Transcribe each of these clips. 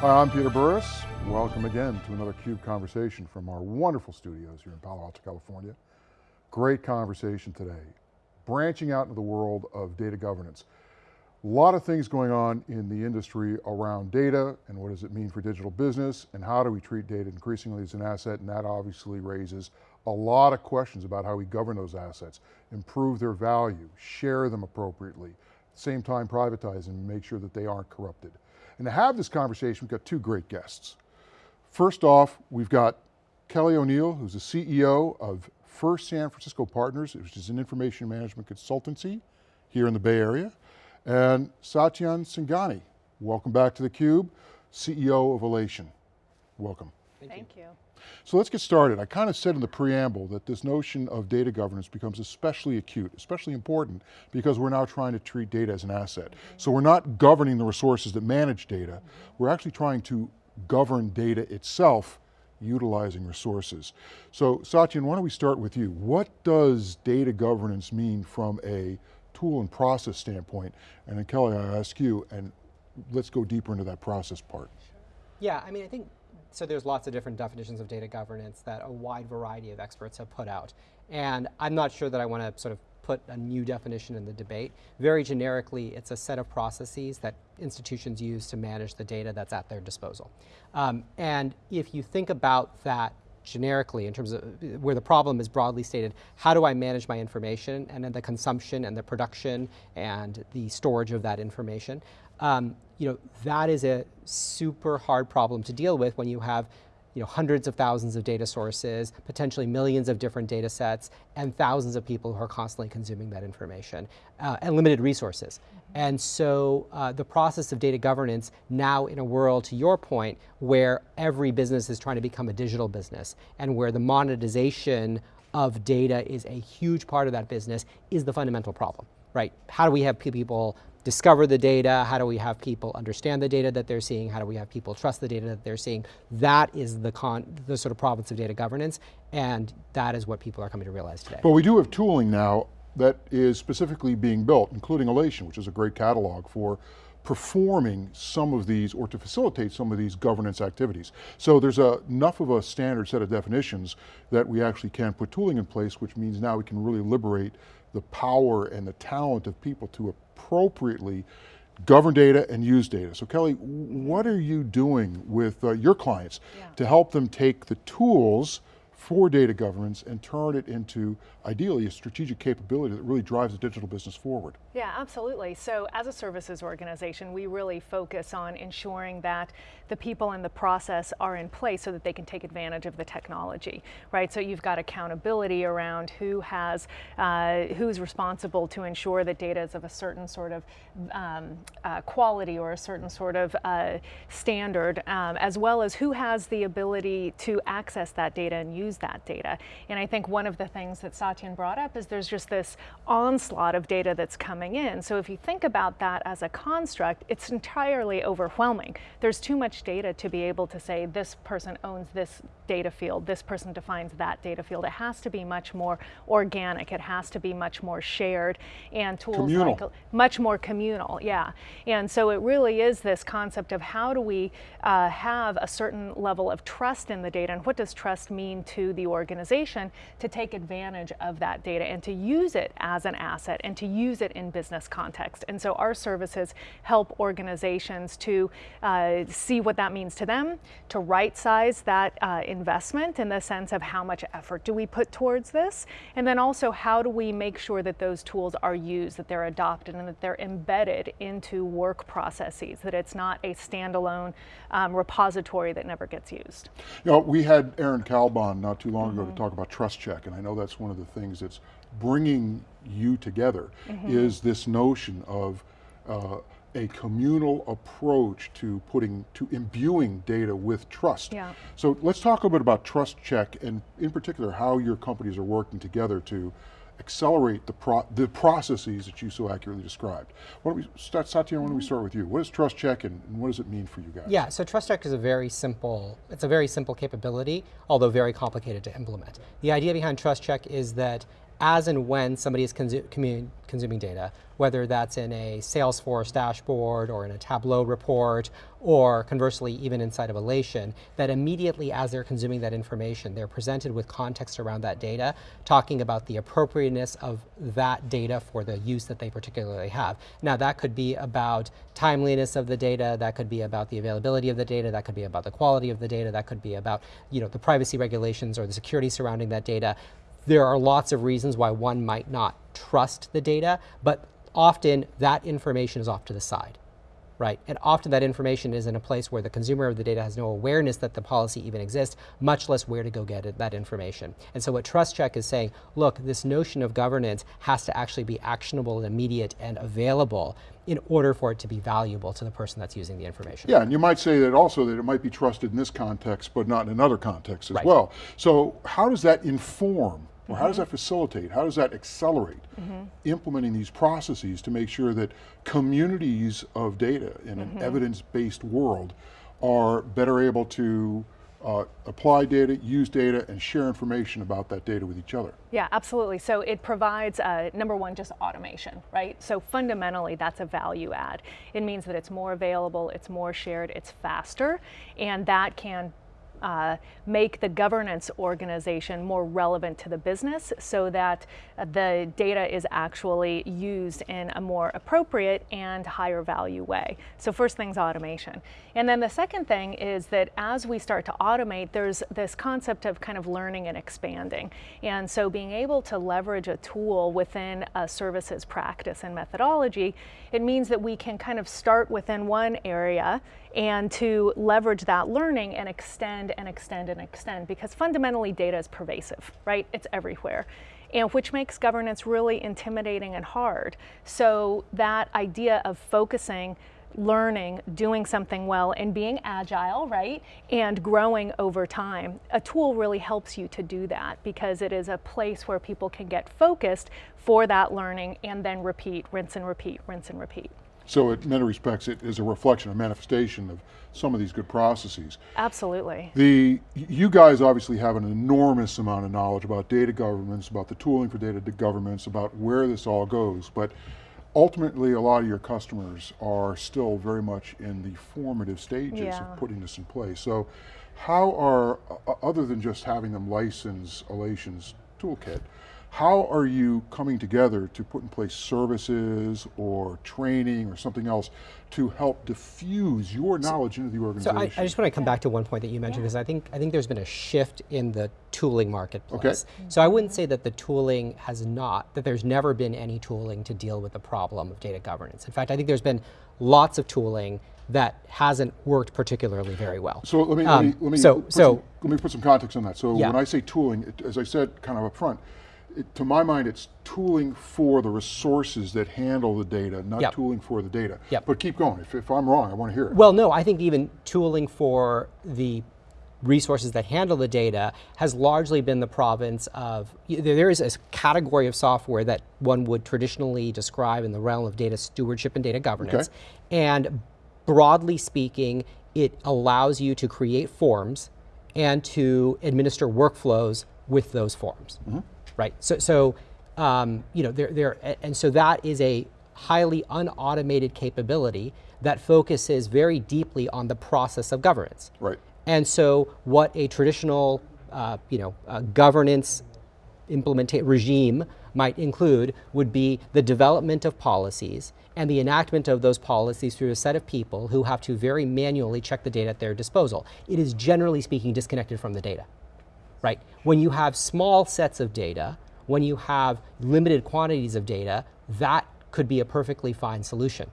Hi, I'm Peter Burris. Welcome again to another CUBE conversation from our wonderful studios here in Palo Alto, California. Great conversation today. Branching out into the world of data governance. A lot of things going on in the industry around data and what does it mean for digital business and how do we treat data increasingly as an asset and that obviously raises a lot of questions about how we govern those assets, improve their value, share them appropriately, at the same time privatize and make sure that they aren't corrupted. And to have this conversation, we've got two great guests. First off, we've got Kelly O'Neill, who's the CEO of First San Francisco Partners, which is an information management consultancy here in the Bay Area, and Satyen Sangani, welcome back to theCUBE, CEO of Alation. Welcome. Thank, Thank you. you. So let's get started. I kind of said in the preamble that this notion of data governance becomes especially acute, especially important, because we're now trying to treat data as an asset. So we're not governing the resources that manage data, we're actually trying to govern data itself utilizing resources. So Satyen, why don't we start with you? What does data governance mean from a tool and process standpoint? And then Kelly, I ask you, and let's go deeper into that process part. Yeah, I mean, I think so there's lots of different definitions of data governance that a wide variety of experts have put out. And I'm not sure that I want to sort of put a new definition in the debate. Very generically, it's a set of processes that institutions use to manage the data that's at their disposal. Um, and if you think about that generically in terms of where the problem is broadly stated, how do I manage my information and then the consumption and the production and the storage of that information? Um, you know, that is a super hard problem to deal with when you have you know, hundreds of thousands of data sources, potentially millions of different data sets, and thousands of people who are constantly consuming that information, uh, and limited resources. Mm -hmm. And so uh, the process of data governance now in a world, to your point, where every business is trying to become a digital business, and where the monetization of data is a huge part of that business, is the fundamental problem, right? How do we have people discover the data? How do we have people understand the data that they're seeing? How do we have people trust the data that they're seeing? That is the, the sort of province of data governance, and that is what people are coming to realize today. But we do have tooling now that is specifically being built, including Alation, which is a great catalog for performing some of these or to facilitate some of these governance activities. So there's a, enough of a standard set of definitions that we actually can put tooling in place, which means now we can really liberate the power and the talent of people to appropriately govern data and use data. So Kelly, what are you doing with uh, your clients yeah. to help them take the tools for data governance and turn it into, ideally, a strategic capability that really drives the digital business forward. Yeah, absolutely. So as a services organization, we really focus on ensuring that the people and the process are in place so that they can take advantage of the technology, right? So you've got accountability around who has, uh, who's responsible to ensure that data is of a certain sort of um, uh, quality or a certain sort of uh, standard, um, as well as who has the ability to access that data and use that data. And I think one of the things that Satyen brought up is there's just this onslaught of data that's coming in. So if you think about that as a construct, it's entirely overwhelming. There's too much data to be able to say this person owns this data field, this person defines that data field. It has to be much more organic. It has to be much more shared and tools communal. like much more communal, yeah. And so it really is this concept of how do we uh, have a certain level of trust in the data and what does trust mean to to the organization to take advantage of that data and to use it as an asset and to use it in business context. And so our services help organizations to uh, see what that means to them, to right size that uh, investment in the sense of how much effort do we put towards this, and then also how do we make sure that those tools are used, that they're adopted, and that they're embedded into work processes, that it's not a standalone um, repository that never gets used. You know, we had Aaron Kalban not too long mm -hmm. ago to mm-hmm. talk about trust check, and I know that's one of the things that's bringing you together, mm -hmm. is this notion of uh, a communal approach to putting, to imbuing data with trust. Yeah. So let's talk a little bit about trust check and in particular how your companies are working together to accelerate the, pro the processes that you so accurately described. Why don't we start, Satya, why don't we start with you? What is Trust Check and, and what does it mean for you guys? Yeah, so Trust Check is a very simple, it's a very simple capability, although very complicated to implement. The idea behind Trust Check is that as and when somebody is consu consuming data, whether that's in a Salesforce dashboard or in a Tableau report, or conversely, even inside of Alation, that immediately as they're consuming that information, they're presented with context around that data, talking about the appropriateness of that data for the use that they particularly have. Now, that could be about timeliness of the data, that could be about the availability of the data, that could be about the quality of the data, that could be about you know, the privacy regulations or the security surrounding that data. There are lots of reasons why one might not trust the data, but often that information is off to the side right? And often that information is in a place where the consumer of the data has no awareness that the policy even exists, much less where to go get it, that information. And so what Trust Check is saying, look, this notion of governance has to actually be actionable and immediate and available in order for it to be valuable to the person that's using the information. Yeah, and you might say that also that it might be trusted in this context, but not in another context as Right. well. So how does that inform, or how does mm-hmm. that facilitate, how does that accelerate mm-hmm. implementing these processes to make sure that communities of data in an mm-hmm. evidence-based world are better able to uh, apply data, use data, and share information about that data with each other? Yeah, absolutely. So it provides, uh, number one, just automation, right? So fundamentally, that's a value add. It means that it's more available, it's more shared, it's faster, and that can uh, make the governance organization more relevant to the business so that the data is actually used in a more appropriate and higher value way. So first thing's automation. And then the second thing is that as we start to automate, there's this concept of kind of learning and expanding. And so being able to leverage a tool within a services practice and methodology, it means that we can kind of start within one area and to leverage that learning and extend and extend and extend because fundamentally data is pervasive, right? It's everywhere. And which makes governance really intimidating and hard. So that idea of focusing learning, doing something well, and being agile, right? And growing over time. A tool really helps you to do that because it is a place where people can get focused for that learning and then repeat, rinse and repeat, rinse and repeat. So in many respects, it is a reflection, a manifestation of some of these good processes. Absolutely. The, you guys obviously have an enormous amount of knowledge about data governance, about the tooling for data governance, about where this all goes, but ultimately a lot of your customers are still very much in the formative stages Yeah. of putting this in place. So how are, other than just having them license Alation's toolkit, how are you coming together to put in place services or training or something else to help diffuse your knowledge into the So organization? I, I just want to come back to one point that you mentioned because I think I think there's been a shift in the tooling marketplace. Okay. So I wouldn't say that the tooling has not that there's never been any tooling to deal with the problem of data governance. In fact, I think there's been lots of tooling that hasn't worked particularly very well. So let me, Um, let me, let me, so- put so- some, let me put some context on that. So Yeah. when I say tooling, it, as I said kind of up front, it, to my mind it's tooling for the resources that handle the data, not Yep. tooling for the data. Yep. But keep going, if, if I'm wrong, I want to hear it. Well, no, I think even tooling for the resources that handle the data has largely been the province of, there is a category of software that one would traditionally describe in the realm of data stewardship and data governance. And broadly speaking, it allows you to create forms and to administer workflows with those forms, mm-hmm. Right? So, so um, you know, there, there, and so that is a highly unautomated capability that focuses very deeply on the process of governance. Right. And so, what a traditional, uh, you know, uh, governance implementation regime might include would be the development of policies and the enactment of those policies through a set of people who have to very manually check the data at their disposal. It is generally speaking disconnected from the data, right? When you have small sets of data, when you have limited quantities of data, that could be a perfectly fine solution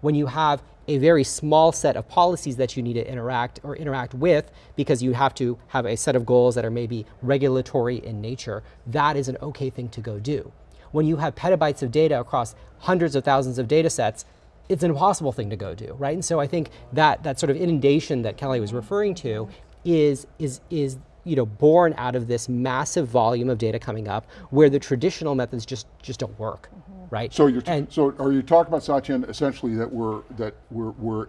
when you have a very small set of policies that you need to interact or interact with because you have to have a set of goals that are maybe regulatory in nature, that is an okay thing to go do. When you have petabytes of data across hundreds of thousands of data sets, it's an impossible thing to go do, right? And so I think that that sort of inundation that Kelly was referring to is is is you know born out of this massive volume of data coming up where the traditional methods just just don't work, mm-hmm. right? So you're, and so are you talking about Satyen essentially that we're, that we're, we're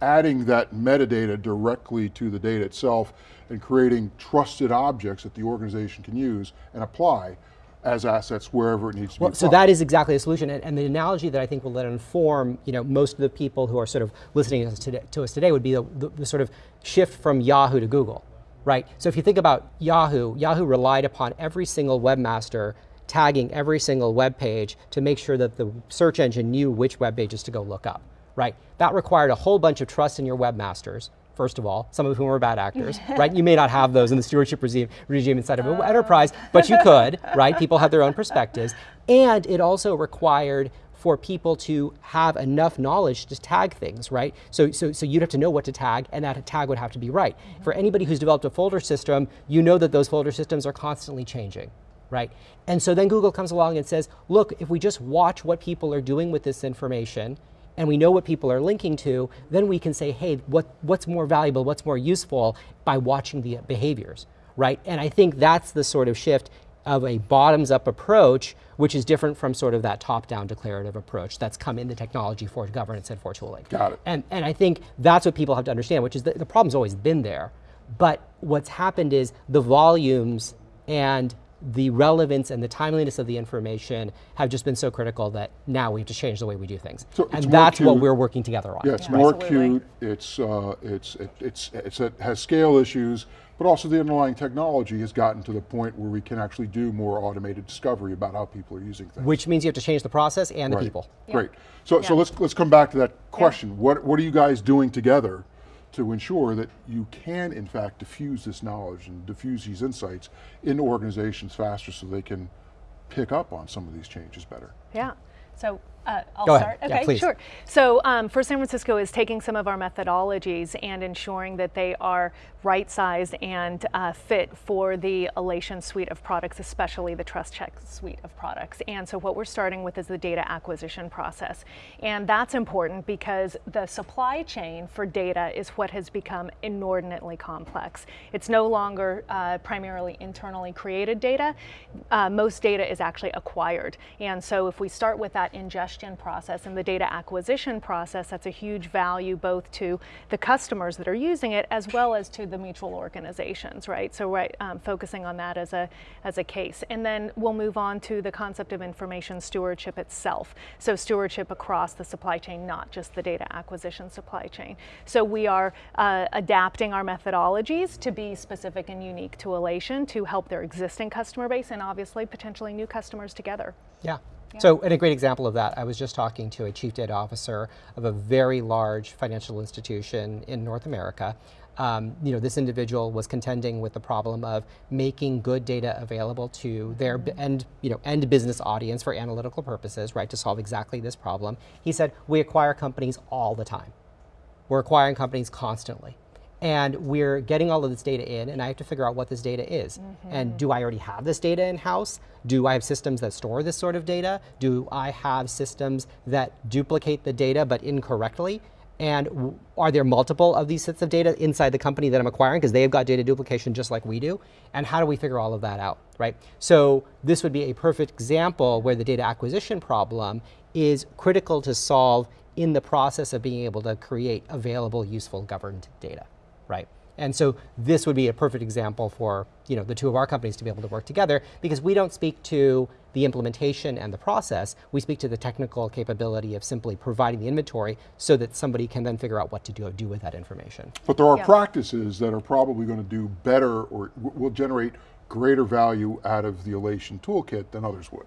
adding that metadata directly to the data itself and creating trusted objects that the organization can use and apply as assets wherever it needs to Well, be so that is exactly the solution, and, and the analogy that I think will let inform, you know, most of the people who are sort of listening to us today, to us today would be the, the, the sort of shift from Yahoo to Google, right? So if you think about Yahoo, Yahoo relied upon every single webmaster tagging every single web page to make sure that the search engine knew which web pages to go look up, right? That required a whole bunch of trust in your webmasters, first of all, some of whom are bad actors, right? You may not have those in the stewardship regime, regime inside of an enterprise, but you could, right? People have their own perspectives. And it also required for people to have enough knowledge to tag things, right? So, so, so you'd have to know what to tag, and that tag would have to be right. For anybody who's developed a folder system, you know that those folder systems are constantly changing, right? And so then Google comes along and says, look, if we just watch what people are doing with this information, and we know what people are linking to, then we can say, hey, what, what's more valuable, what's more useful by watching the behaviors, right? And I think that's the sort of shift of a bottoms up approach, which is different from sort of that top down declarative approach that's come in the technology for governance and for tooling. Got it. And, and I think that's what people have to understand, which is the problem's always been there. But what's happened is the volumes and the relevance and the timeliness of the information have just been so critical that now we have to change the way we do things. So and more that's what we're working together on. Yeah, it's Yeah. more Absolutely. acute. It's uh, it's it, it's it's it has scale issues, but also the underlying technology has gotten to the point where we can actually do more automated discovery about how people are using things. Which means you have to change the process and the Right. people. Great. So so let's let's come back to that question. What what are you guys doing together to ensure that you can in fact diffuse this knowledge and diffuse these insights into organizations faster so they can pick up on some of these changes better? Yeah. So uh, I'll Go ahead. start. Yeah, Okay, please. sure. So um, First San Francisco is taking some of our methodologies and ensuring that they are right-sized and uh, fit for the Alation suite of products, especially the Trust Check suite of products. And so what we're starting with is the data acquisition process. And that's important because the supply chain for data is what has become inordinately complex. It's no longer uh, primarily internally created data. Uh, most data is actually acquired. And so if we start with that ingestion process and the data acquisition process, that's a huge value both to the customers that are using it as well as to the mutual organizations, right? So right, um, focusing on that as a, as a case. And then we'll move on to the concept of information stewardship itself. So stewardship across the supply chain, not just the data acquisition supply chain. So we are uh, adapting our methodologies to be specific and unique to Alation to help their existing customer base and obviously potentially new customers together. Yeah. So, and a great example of that, I was just talking to a chief data officer of a very large financial institution in North America. Um, you know, this individual was contending with the problem of making good data available to their end, you know, end business audience for analytical purposes, right, to solve exactly this problem. He said, we acquire companies all the time. We're acquiring companies constantly. And we're getting all of this data in, and I have to figure out what this data is. And mm-hmm. do I already have this data in house? Do I have systems that store this sort of data? Do I have systems that duplicate the data but incorrectly? And are there multiple of these sets of data inside the company that I'm acquiring because they have got data duplication just like we do? And how do we figure all of that out, right? So this would be a perfect example where the data acquisition problem is critical to solve in the process of being able to create available, useful, governed data, right? And so this would be a perfect example for you know the two of our companies to be able to work together because we don't speak to the implementation and the process. We speak to the technical capability of simply providing the inventory so that somebody can then figure out what to do, do with that information. But there are Yeah. practices that are probably going to do better or will generate greater value out of the Alation toolkit than others would.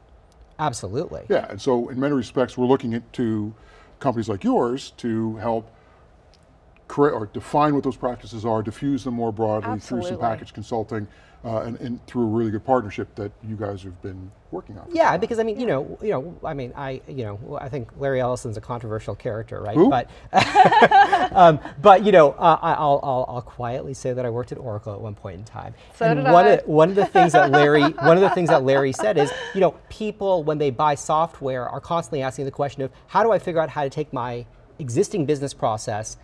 Absolutely. Yeah, and so in many respects, we're looking at to companies like yours to help create or define what those practices are, diffuse them more broadly through some package consulting, uh, and, and through a really good partnership that you guys have been working on. Yeah, because I mean, you know, you know, I mean, I, you know, I think Larry Ellison's a controversial character, right? Who? But, um, but you know, uh, I- I'll, I'll, I'll quietly say that I worked at Oracle at one point in time. So and did one I. Of, one of the things that Larry, one of the things that Larry said is, you know, people when they buy software are constantly asking the question of, how do I figure out how to take my existing business process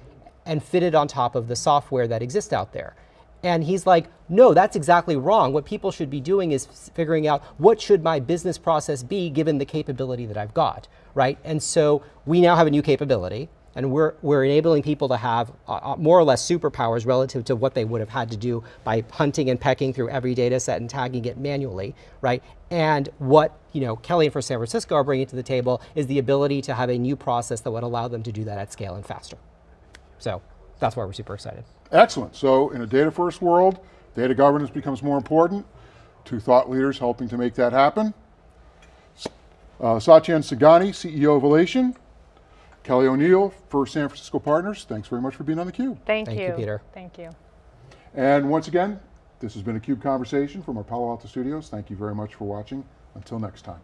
and fit it on top of the software that exists out there? And he's like, no, that's exactly wrong. What people should be doing is figuring out what should my business process be given the capability that I've got, right? And so we now have a new capability. and we're, we're enabling people to have uh, uh, more or less superpowers relative to what they would have had to do by hunting and pecking through every data set and tagging it manually, right? And what you know, Kelly and First San Francisco are bringing to the table is the ability to have a new process that would allow them to do that at scale and faster. So that's why we're super excited. Excellent. So in a data first world, data governance becomes more important. Two thought leaders helping to make that happen. Uh, Satyen Sangani, CEO of Alation. Kelly O'Neill First San Francisco Partners. Thanks very much for being on theCUBE. Thank, Thank you, Peter. Thank you. And once again, this has been a CUBE conversation from our Palo Alto studios. Thank you very much for watching. Until next time.